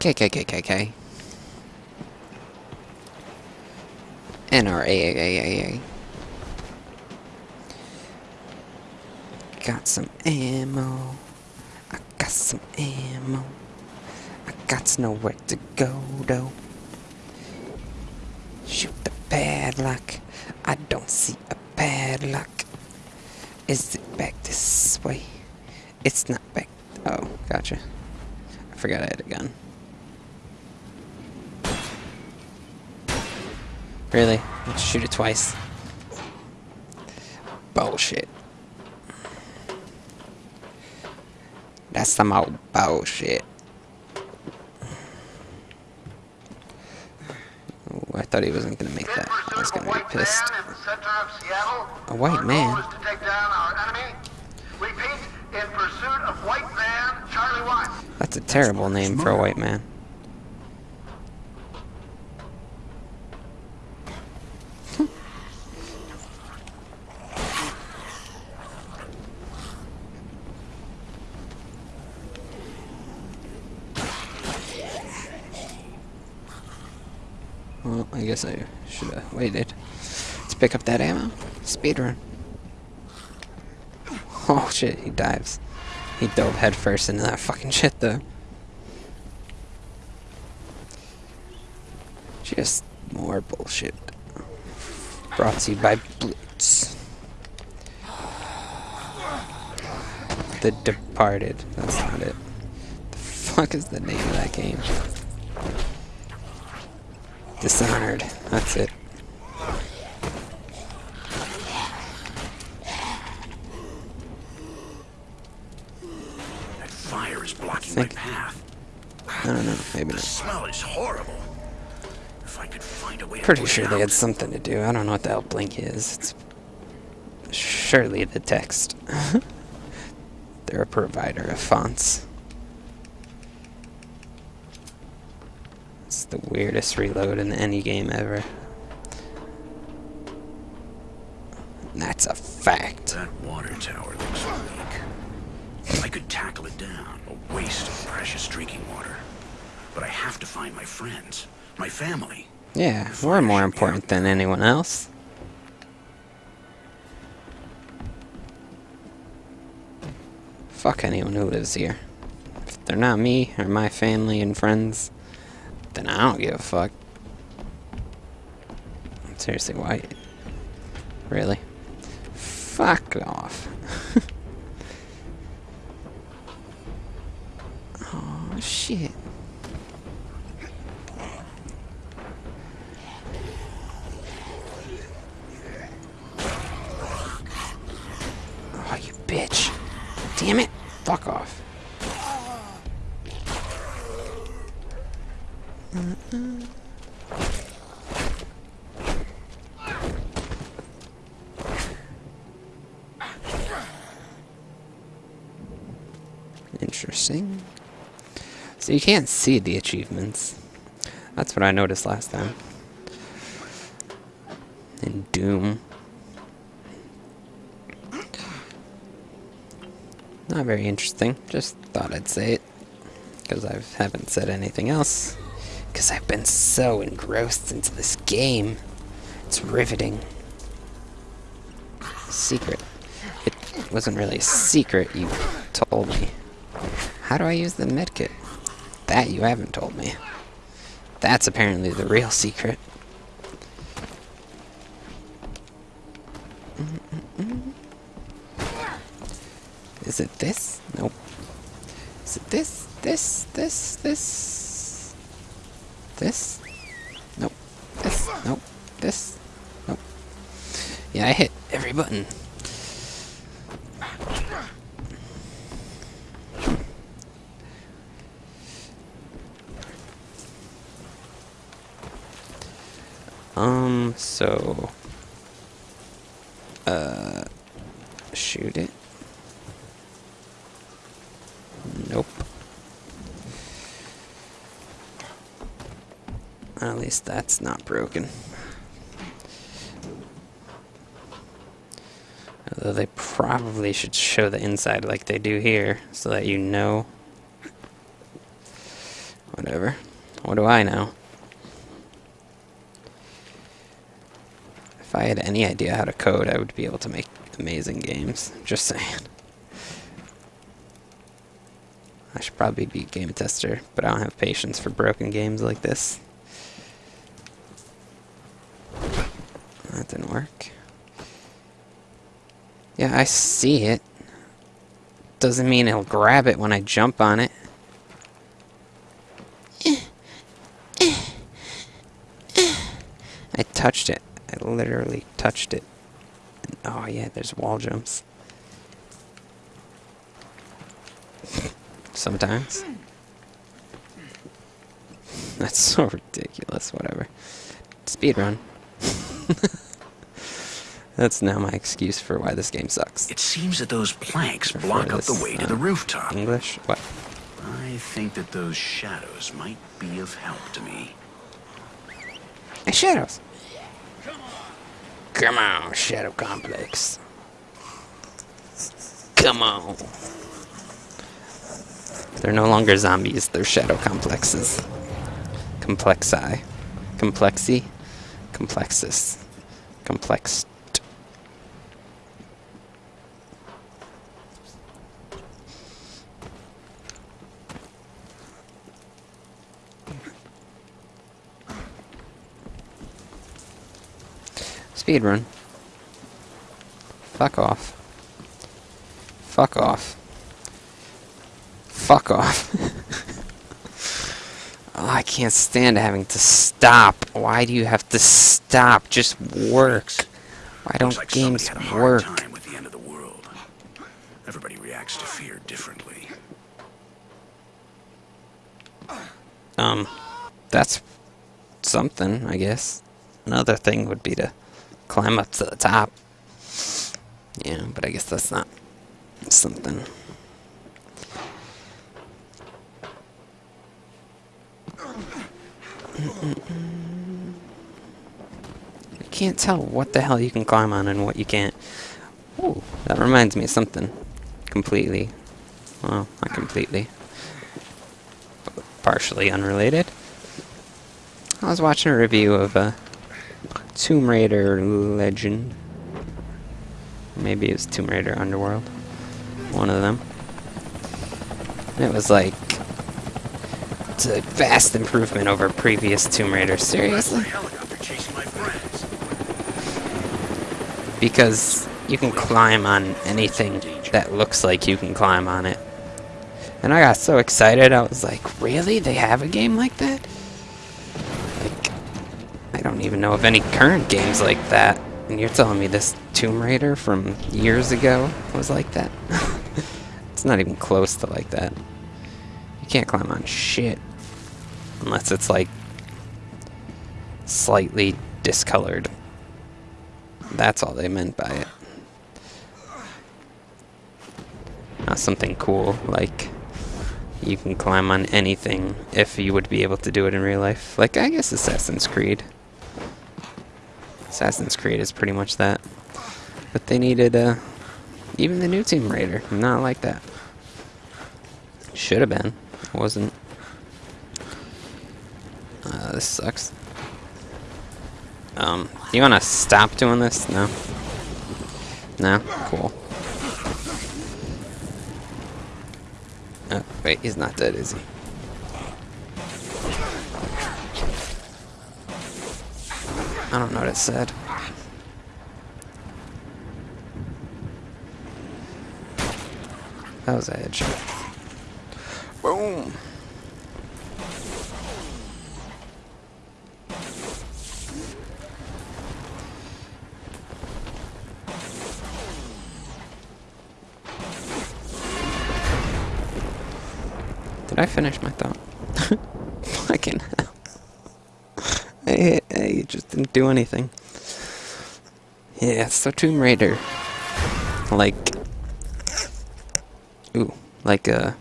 KKKKK. NRAAAA. Got some ammo. I got some ammo. I got nowhere to go, though. Shoot the padlock. I don't see a padlock. Is it back this way? It's not back. Oh, gotcha. I forgot I had a gun. Really? Let's shoot it twice. Bullshit. That's some old bullshit. Ooh, I thought he wasn't gonna make that. I was gonna be pissed. A white man? That's a terrible name for a white man. Well, I guess I should have waited Let's pick up that ammo. Speedrun. Oh shit, he dives. He dove headfirst into that fucking shit though. Just more bullshit. Brought to you by Blitz. The Departed. That's not it. The fuck is the name of that game? Dishonored. That's it. That fire is blocking Think- my path. I don't know. Maybe The not. smell is horrible. If I could find a way to Pretty sure they out. had something to do. I don't know what the hell Blink is. It's surely the text. They're a provider of fonts. It's the weirdest reload in any game ever. That's a fact. That water tower looks weak. I could tackle it down. A waste of precious drinking water. But I have to find my friends. My family. Yeah, we're more important than anyone else. Fuck anyone who lives here. If they're not me or my family and friends, then I don't give a fuck. Seriously, why? Really? Fuck off. oh, shit. Interesting. So you can't see the achievements. That's what I noticed last time. In Doom. Not very interesting. Just thought I'd say it. Because I haven't said anything else. Because I've been so engrossed into this game. It's riveting. Secret. It wasn't really a secret, you told me. How do I use the medkit? That you haven't told me. That's apparently the real secret. Is it this? Nope. Is it this? This? This? This? This? Nope. This? Nope. This? Nope. Yeah, I hit every button. Um, so... Uh... Shoot it. Nope. That's not broken. Although they probably should show the inside like they do here, so that you know. Whatever. What do I know? If I had any idea how to code, I would be able to make amazing games. Just saying. I should probably be a game tester, but I don't have patience for broken games like this. Didn't work. Yeah, I see it. Doesn't mean it'll grab it when I jump on it. I touched it. I literally touched it. Oh yeah, there's wall jumps. Sometimes. That's so ridiculous, whatever. Speed run. That's now my excuse for why this game sucks. It seems that those planks Prefer block up the way to uh, the rooftop. English? What? I think that those shadows might be of help to me. Hey, Shadows! Come on, Shadow Complex. Come on. They're no longer zombies, they're shadow complexes. Complexi. Complexi. Complexus. Complex. Speedrun. Fuck off. Fuck off. Fuck off. oh, I can't stand having to stop. Why do you have to stop? Just work. Why don't like games somebody had a hard work? time with the end of the world. Everybody reacts to fear differently. Um, that's something, I guess. Another thing would be to climb up to the top. Yeah, but I guess that's not something. I can't tell what the hell you can climb on and what you can't. Ooh, that reminds me of something. Completely. Well, not completely But partially unrelated. I was watching a review of a Tomb Raider Legend. Maybe it was Tomb Raider Underworld. One of them. And it was like it's a vast improvement over previous Tomb Raider. Seriously? helicopter chasing my friends. Because you can climb on anything that looks like you can climb on it. And I got so excited, I was like, really? They have a game like that? Don't even know of any current games like that. And you're telling me this Tomb Raider from years ago was like that? it's not even close to like that. You can't climb on shit. Unless it's like slightly discolored. That's all they meant by it. Not something cool like you can climb on anything if you would be able to do it in real life. Like, I guess Assassin's Creed. Assassin's Creed is pretty much that. But they needed, uh, even the new Tomb Raider. Not like that. Should have been. Wasn't. Uh, this sucks. Um, you wanna stop doing this? No? No? Cool. Oh, wait, he's not dead, is he? I don't know what it said. That was a headshot. Boom! Did I finish my thought? Fucking hell. I, I just didn't do anything. Yeah, so Tomb Raider. Like. Ooh, like a.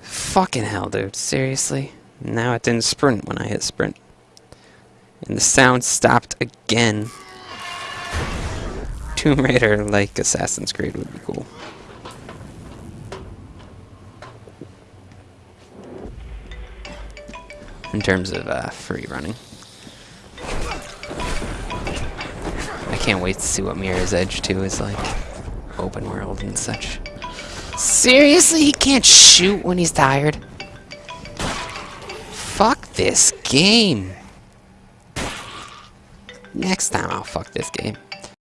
Fucking hell, dude. Seriously? Now it didn't sprint when I hit sprint. And the sound stopped again. Tomb Raider like Assassin's Creed would be cool. In terms of uh, free running. I can't wait to see what Mirror's Edge 2 is like. Open world and such. Seriously, he can't shoot when he's tired? Fuck this game. Next time I'll fuck this game.